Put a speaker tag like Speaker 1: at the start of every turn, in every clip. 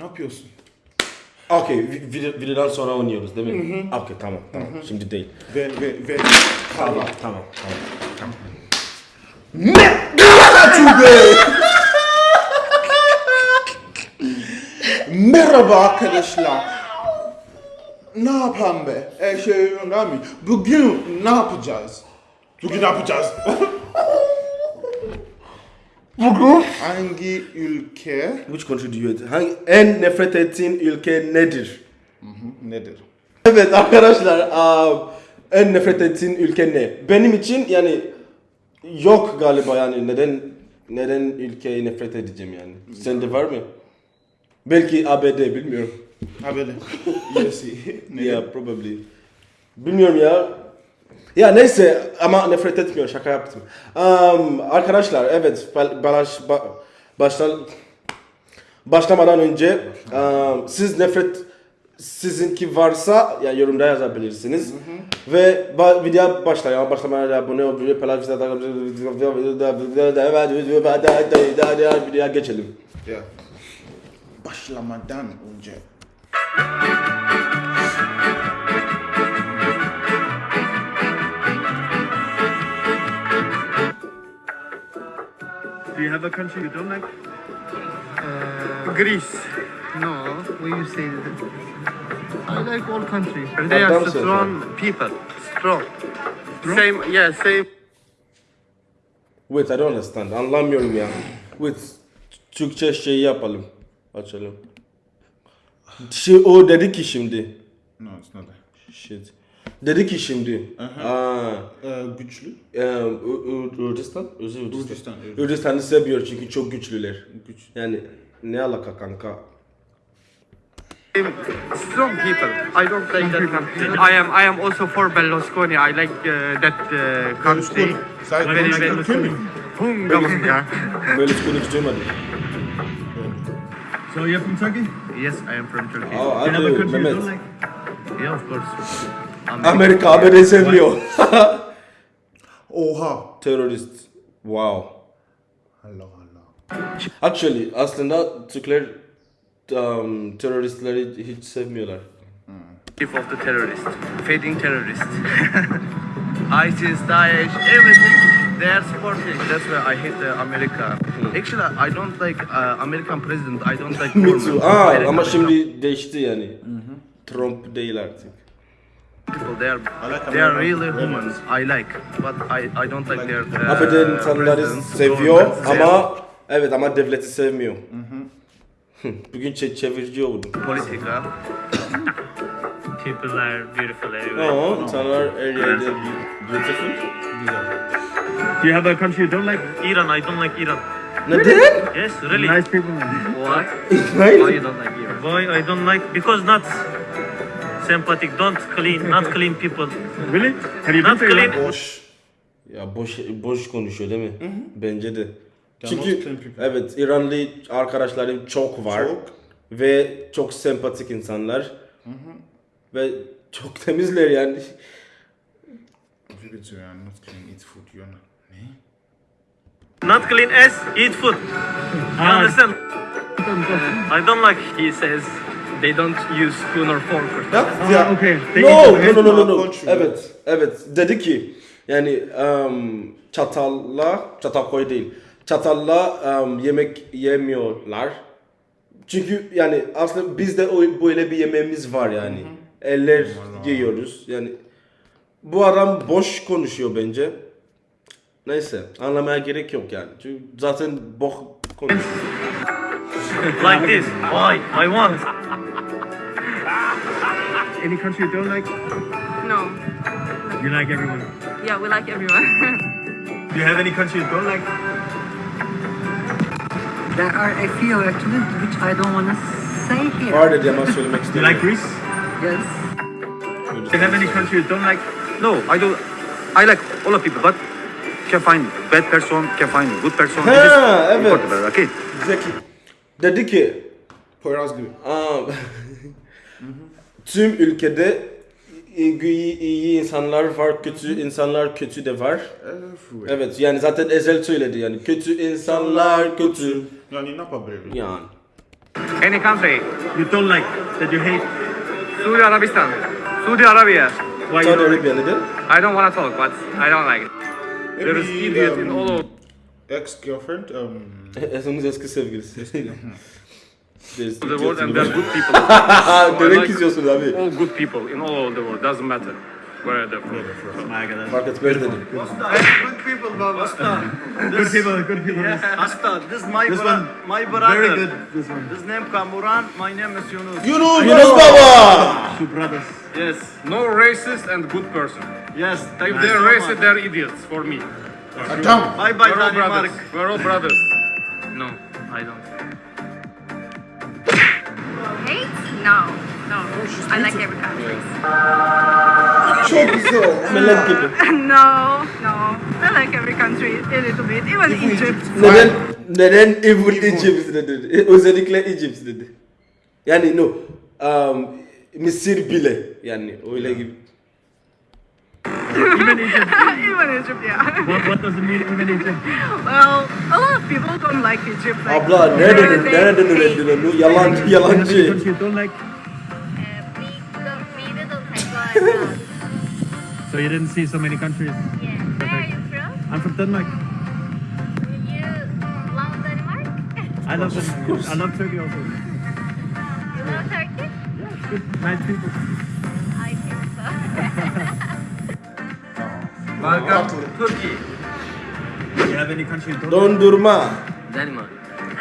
Speaker 1: Ne yapıyorsun?
Speaker 2: Okey, vi- video, videodan sonra oynuyoruz değil mi? Okey, tamam, tamam. Şimdi değil.
Speaker 1: Ve ve ve kahve.
Speaker 2: Tamam, tamam.
Speaker 1: Merhaba arkadaşlar. Ne yapalım be? E şey önemli. Bugün ne yapacağız? Bugün ne yapacağız? Bugün hangi ülke
Speaker 2: Which country do you hate? Hangi, en nefret ettiğin ülke nedir?
Speaker 1: nedir?
Speaker 2: Evet arkadaşlar, um, en nefret ettiğin ülke ne? Benim için yani yok galiba yani neden neden ülkeyi nefret edeceğim yani? Sende var mı? Belki ABD bilmiyorum.
Speaker 1: Yes. Neden?
Speaker 2: Yeah, probably. Bilmiyorum ya. Ya neyse ama nefret etmiyor şaka yaptım. Um, arkadaşlar evet ba- balaş, ba- baştan başlamadan önce um, siz nefret sizinki varsa ya yorumda yazabilirsiniz. Ve ba- video başlayalım. Başlamadan abone ol, video paylaş, videoya geçelim.
Speaker 1: Ya. Başlamadan önce.
Speaker 3: Do you have a country you don't like?
Speaker 4: Greece. No, we you say that. I like all countries. They
Speaker 2: Adam
Speaker 4: are strong people. Strong. Same, yeah, same.
Speaker 2: Wait, I don't understand. Anlamıyorum ya. Wait, Türkçe şey yapalım. Açalım. Şey, o dedi ki şimdi.
Speaker 1: No, it's not that.
Speaker 2: Shit. Dedi ki şimdi. Aa,
Speaker 1: Ee, güçlü.
Speaker 2: e, Ü- Ürdistan? Özür Ürdistan. Ürdistan'ı seviyor çünkü çok güçlüler.
Speaker 1: Güç.
Speaker 2: Yani ne alaka kanka?
Speaker 4: strong people. I don't like that country. I am I am also for Berlusconi. I like uh, that uh, country.
Speaker 1: Sen
Speaker 4: Very,
Speaker 1: mi?
Speaker 4: Hunga bunga.
Speaker 2: Böyle hiç duymadım.
Speaker 3: So you're from Turkey?
Speaker 4: Yes, I am from Turkey.
Speaker 2: Aa,
Speaker 3: Do you have a
Speaker 2: hadi
Speaker 3: country you
Speaker 2: Mehmet.
Speaker 3: don't like?
Speaker 4: Yeah, of course.
Speaker 2: Amerika ABD seviyor.
Speaker 1: Oha.
Speaker 2: Terörist. Wow.
Speaker 1: Allah Allah.
Speaker 2: Actually aslında Türkler um, teröristleri hiç sevmiyorlar.
Speaker 4: Chief of the terrorist, fading terrorist. ISIS, Daesh, everything. They are supporting. That's why I hate the America. Actually, I don't like uh, American president. I don't like
Speaker 2: Me too. Aa,
Speaker 4: like
Speaker 2: ama şimdi değişti yani. Trump değil artık.
Speaker 4: People. They are
Speaker 1: like
Speaker 4: they are
Speaker 1: American
Speaker 4: really
Speaker 1: presidents.
Speaker 4: humans. I like, but I I don't like their. Uh,
Speaker 2: insanları seviyor ama evet ama devleti sevmiyor. Bugün çe çevirici oldum.
Speaker 4: politica.
Speaker 5: People are beautiful everywhere.
Speaker 2: Aa, insanlar her yerde beautiful.
Speaker 3: Do you have a country you don't like?
Speaker 5: Iran, I don't like Iran.
Speaker 2: Neden?
Speaker 5: Yes, really.
Speaker 3: Nice people.
Speaker 4: What? Why you don't like Iran?
Speaker 5: Why I don't like? Because not sympathetic, don't clean, not clean people.
Speaker 3: Really? Have you been
Speaker 5: Not
Speaker 3: to Iran?
Speaker 1: Boş.
Speaker 2: Ya boş boş konuşuyor değil mi? Bence de.
Speaker 1: They're not
Speaker 2: Çünkü evet İranlı arkadaşlarım çok var
Speaker 1: Çok.
Speaker 2: ve çok sempatik insanlar ve çok temizler yani.
Speaker 1: Not clean, eat food. You are not. Ne?
Speaker 5: Not clean as eat food. You understand? I don't like. He says
Speaker 4: They don't use spoon or fork. Or
Speaker 2: Ya,
Speaker 3: Ah, okay. They
Speaker 2: No, no, no, no, no, no. Evet, evet. Dedi ki yani um, çatalla, çatal koy değil. Çatalla um, yemek yemiyorlar. Çünkü yani aslında bizde o böyle bir yemeğimiz var yani. Eller yiyoruz. Yani bu adam boş konuşuyor bence. Neyse anlamaya gerek yok yani. Çünkü zaten boş konuşuyor.
Speaker 5: like this. Why? I want.
Speaker 3: Any country you don't like?
Speaker 6: No.
Speaker 3: You like everyone.
Speaker 6: Yeah, we like everyone.
Speaker 3: Do you have any country you don't like?
Speaker 7: There are a few actually which I don't want to say here.
Speaker 2: Var dedi ama söylemek
Speaker 3: Do you like Greece?
Speaker 7: Yes.
Speaker 3: Do you have any country you don't like?
Speaker 8: No, I don't. I like all of people, but can find bad person, can find good person.
Speaker 2: Ha,
Speaker 8: This
Speaker 2: evet.
Speaker 8: important, Okay.
Speaker 2: Zeki. Dedi ki
Speaker 1: Poyraz gibi.
Speaker 2: Aa, tüm ülkede iyi, iyi insanlar var, kötü insanlar kötü de var.
Speaker 1: Everywhere.
Speaker 2: Evet yani zaten Ezel söyledi yani kötü insanlar kötü
Speaker 1: Yani ne yapabilirim?
Speaker 2: yani.
Speaker 8: Any country.
Speaker 3: You don't like that you hate.
Speaker 8: Saudi Arabistan. Saudi Arabia.
Speaker 3: Why you
Speaker 2: Saudi
Speaker 3: don't like?
Speaker 2: Arabia neden?
Speaker 8: I don't want to talk, but I don't like it. There is idiot
Speaker 1: um,
Speaker 8: in all over.
Speaker 1: Ex-girlfriend. Um,
Speaker 2: Esen'in eski sevgilisi. There's
Speaker 8: the world and they're good people.
Speaker 2: Ha, Demek
Speaker 8: like
Speaker 2: istiyorsun abi.
Speaker 8: all good people in all over the world. Doesn't matter where they're from.
Speaker 3: My God.
Speaker 2: Fark etmez dedim.
Speaker 3: Good people, good people.
Speaker 9: Asta, this is my
Speaker 3: This
Speaker 9: bro-
Speaker 3: one,
Speaker 9: my brother.
Speaker 3: Very good. This one.
Speaker 9: His name Kamuran, my name is Yunus.
Speaker 1: Yunus
Speaker 2: Yunus Baba!
Speaker 3: Two brothers.
Speaker 9: Yes,
Speaker 8: No racist and good person.
Speaker 9: yes.
Speaker 8: If
Speaker 9: you
Speaker 8: they're racist, they're idiots for me.
Speaker 1: Adam.
Speaker 9: Bye bye,
Speaker 8: We're all brothers. We're all brothers. No, I don't.
Speaker 6: Hate? No. No. I like every country.
Speaker 1: Çok güzel.
Speaker 2: Melek gibi.
Speaker 6: no. No. I like every country a little bit. Even Egypt.
Speaker 2: Neden neden evil Egypt dedi? Özellikle Egypt dedi. Yani no. Um, Mısır bile yani öyle gibi.
Speaker 3: Even Egypt.
Speaker 6: even Egypt, yeah.
Speaker 3: What, what does it mean, even Egypt?
Speaker 6: well, a lot of people don't like Egypt. Like,
Speaker 2: Abla
Speaker 6: they're-
Speaker 2: nereden
Speaker 6: they
Speaker 2: nereden
Speaker 6: hate-
Speaker 2: öğrendin onu? Yalancı
Speaker 3: Any
Speaker 2: yalancı.
Speaker 3: country you don't like? So you didn't see so many countries. Yeah.
Speaker 10: Where are you from?
Speaker 3: I'm from Denmark.
Speaker 10: You love Denmark?
Speaker 3: I love Denmark. I love Turkey also.
Speaker 10: You love Turkey?
Speaker 3: Good, nice people.
Speaker 9: Welcome to Turkey.
Speaker 3: Do you have any country?
Speaker 2: Dondurma.
Speaker 9: Denmark.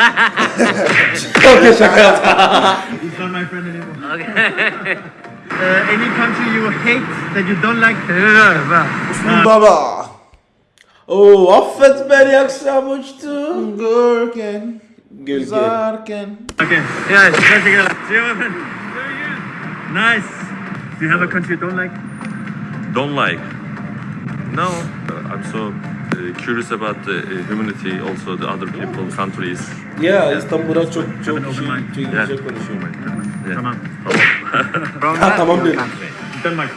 Speaker 2: Okey şaka.
Speaker 3: He's not my friend anymore. uh, any country you hate that you don't like?
Speaker 1: Osman Baba.
Speaker 2: Oo affet beni akşam uçtu.
Speaker 1: Görken. Güzarken.
Speaker 3: Okay.
Speaker 8: Yeah,
Speaker 3: Let's go. See you, my friend. Nice. Do you have a country you don't like?
Speaker 11: don't like. No, uh, I'm so uh, curious about the uh, humanity, also the other people, countries.
Speaker 2: Ya İstanbul'da çok çok
Speaker 3: Have an
Speaker 2: şey,
Speaker 3: open
Speaker 11: Yeah.
Speaker 2: güzel konuşuyor.
Speaker 11: Yeah.
Speaker 3: Come on.
Speaker 9: From
Speaker 2: Ha, tamam
Speaker 9: your
Speaker 3: Denmark.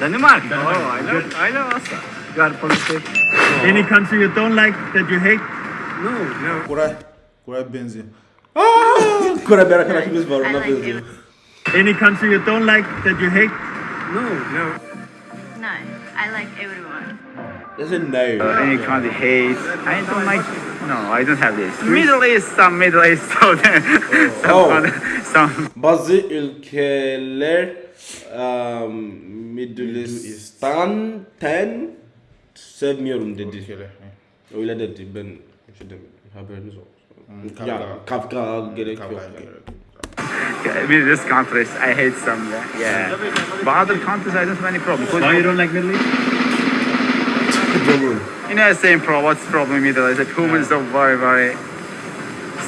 Speaker 9: Denmark. Oh, I know, I know also. You are positive.
Speaker 3: Any country you don't like that you hate?
Speaker 9: No, no.
Speaker 1: Koray. Koray benziyor.
Speaker 2: Kore bir arkadaşımız var
Speaker 6: I
Speaker 2: ona
Speaker 6: like
Speaker 2: benziyor.
Speaker 3: Any country you don't like that you hate?
Speaker 9: No, no.
Speaker 6: No. I like everyone.
Speaker 2: Listen no.
Speaker 8: Any country hate? I don't like. No, I don't have this. Middle East, some Middle East, so some,
Speaker 2: Oh.
Speaker 8: some
Speaker 2: Bazı ülkeler um, Middle East'ten sevmiyorum dedi.
Speaker 1: Ülkeler.
Speaker 2: Öyle dedi ben şey dedim, haberiniz olsun.
Speaker 1: Kavga.
Speaker 2: Ya kavga gerek yok.
Speaker 1: Kavga
Speaker 2: yani.
Speaker 1: gerek.
Speaker 8: I mean, this countries I hate some. Yeah, but other countries I don't have any problem.
Speaker 3: Why you don't like Middle East?
Speaker 8: You know, same problem. What's the problem in Middle East? That humans are very, very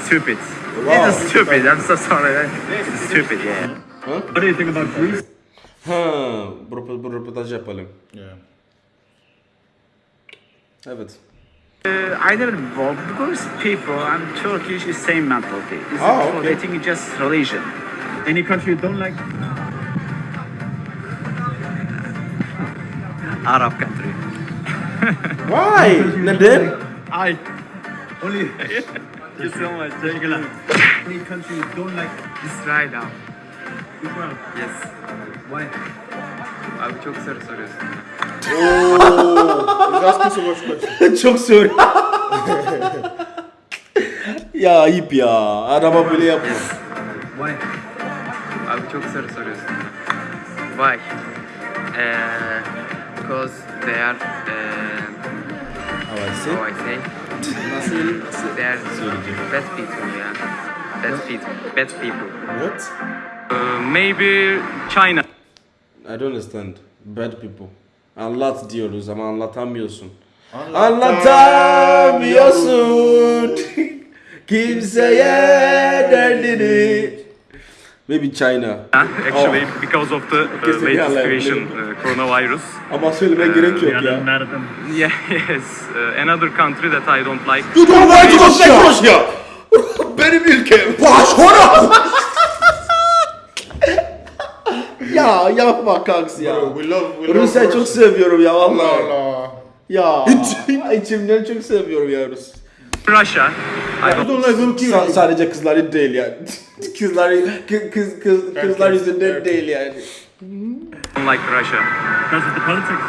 Speaker 8: stupid.
Speaker 2: Wow.
Speaker 8: It's stupid. I'm so sorry. It's stupid. Yeah.
Speaker 3: What do you think about Greece?
Speaker 2: Ha, bu, röpo- bu röportaj yapalım.
Speaker 1: Yeah.
Speaker 2: Evet.
Speaker 8: Uh, I never involved because people and Turkish is same mentality. It's not-
Speaker 2: okay.
Speaker 8: They think it's just religion.
Speaker 3: Any country you don't like?
Speaker 9: Arab country.
Speaker 2: Why? Neden?
Speaker 3: I. Only. Thank you so much. Teşekkürler. Any country you don't like?
Speaker 4: Israel abi.
Speaker 3: Israel.
Speaker 4: Yes.
Speaker 3: Why?
Speaker 4: Abi çok soru soruyorsun.
Speaker 1: He's asking so much questions.
Speaker 2: Çok soru. ya ayıp ya. Araba böyle yapma.
Speaker 3: Why?
Speaker 4: Abi çok soru soruyorsun. Why? Because they are, uh,
Speaker 2: Havası.
Speaker 4: how I say, they are bad people, yeah. Bad people. Bad people.
Speaker 1: What?
Speaker 5: Uh, maybe China.
Speaker 2: I don't understand. Bad people. Anlat diyoruz ama. Anlatamıyorsun.
Speaker 1: Anlatamıyorsun.
Speaker 2: Kimseye derdini. Maybe China.
Speaker 5: Actually, because of the uh,
Speaker 2: Kesinlikle
Speaker 5: latest
Speaker 2: anlayabilirim.
Speaker 5: situation, uh, coronavirus.
Speaker 2: Ama söylemeye gerek yok ya.
Speaker 5: Yeah, yes. Uh, another country that I don't like.
Speaker 2: You don't like Rusya. Rusya. Benim ülkem. Başkona. ya yapma kanks ya.
Speaker 1: Bro, we love, we love
Speaker 2: Rusya çok seviyorum ya
Speaker 1: Allah
Speaker 2: vallahi.
Speaker 1: Allah.
Speaker 2: Ya içimden çok seviyorum ya Rus.
Speaker 5: Russia. I
Speaker 1: don't
Speaker 2: Sa-
Speaker 1: you.
Speaker 2: sadece kızları değil yani. kızları kız kız, kız kızlar yüzünden değil yani.
Speaker 5: don't like Russia.
Speaker 3: Because of the politics.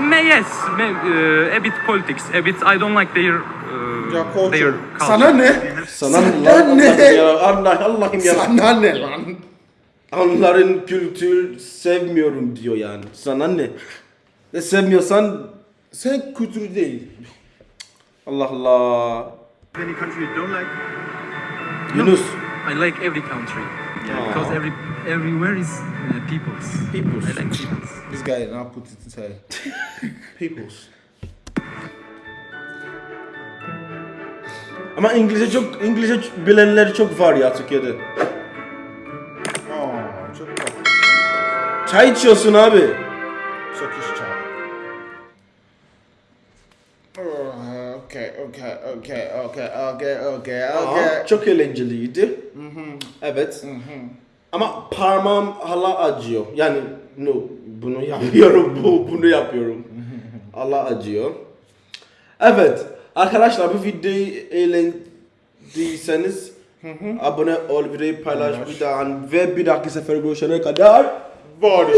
Speaker 5: May, yes, may, uh, a bit politics, a bit. I don't like their uh,
Speaker 1: Ya
Speaker 5: their culture.
Speaker 1: Sana ne?
Speaker 2: Sana
Speaker 1: Sana ne?
Speaker 2: Allah'ım ya Allah Allah'ım ya.
Speaker 1: Sana ne lan?
Speaker 2: Onların kültür sevmiyorum diyor yani. Sana ne? E sevmiyorsan
Speaker 1: Sen kültürü değil.
Speaker 2: Allah Allah.
Speaker 3: Any country you don't like?
Speaker 2: Yunus.
Speaker 5: I like every country.
Speaker 2: Aw.
Speaker 5: Because every everywhere is uh, people's.
Speaker 2: People's.
Speaker 5: I like people's.
Speaker 1: This guy now put it inside. Peoples.
Speaker 2: Ama İngilizce çok İngilizce bilenler çok var ya Türkiye'de.
Speaker 1: Aa, çok tatlı.
Speaker 2: Çay içiyorsun abi.
Speaker 1: Turkish çay. Okay, okay, okay, okay, okay, okay,
Speaker 2: Aa, çok eğlenceliydi. Evet. Ama parmağım hala acıyor. Yani no, bunu yapıyorum, bu bunu yapıyorum. hala acıyor. Evet. Arkadaşlar bu videoyu eğlendiyseniz abone ol, videoyu paylaş bir daha ve bir dahaki sefer görüşene kadar
Speaker 1: Barış.